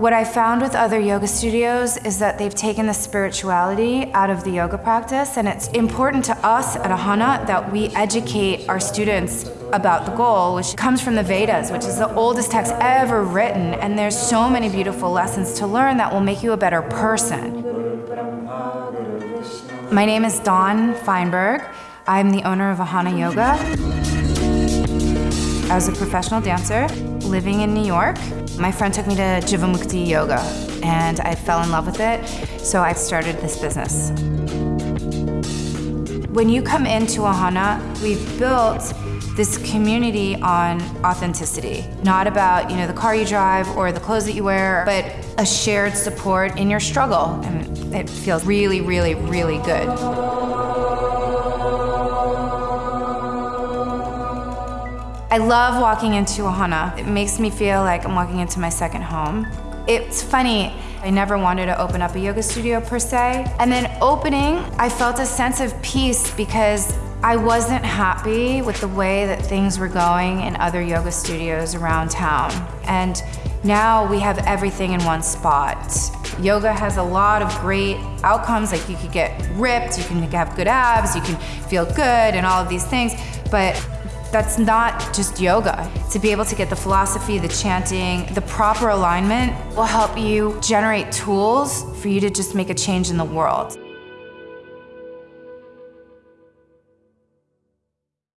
What I found with other yoga studios is that they've taken the spirituality out of the yoga practice, and it's important to us at Ahana that we educate our students about the goal, which comes from the Vedas, which is the oldest text ever written, and there's so many beautiful lessons to learn that will make you a better person. My name is Dawn Feinberg. I'm the owner of Ahana Yoga. I was a professional dancer living in New York. My friend took me to Jivamukti Yoga and I fell in love with it, so I started this business. When you come into Ahana, we've built this community on authenticity. Not about, you know, the car you drive or the clothes that you wear, but a shared support in your struggle. And it feels really, really, really good. I love walking into Ahana. It makes me feel like I'm walking into my second home. It's funny, I never wanted to open up a yoga studio per se. And then opening, I felt a sense of peace because I wasn't happy with the way that things were going in other yoga studios around town. And now we have everything in one spot. Yoga has a lot of great outcomes, like you could get ripped, you can have good abs, you can feel good and all of these things, but that's not just yoga. To be able to get the philosophy, the chanting, the proper alignment will help you generate tools for you to just make a change in the world.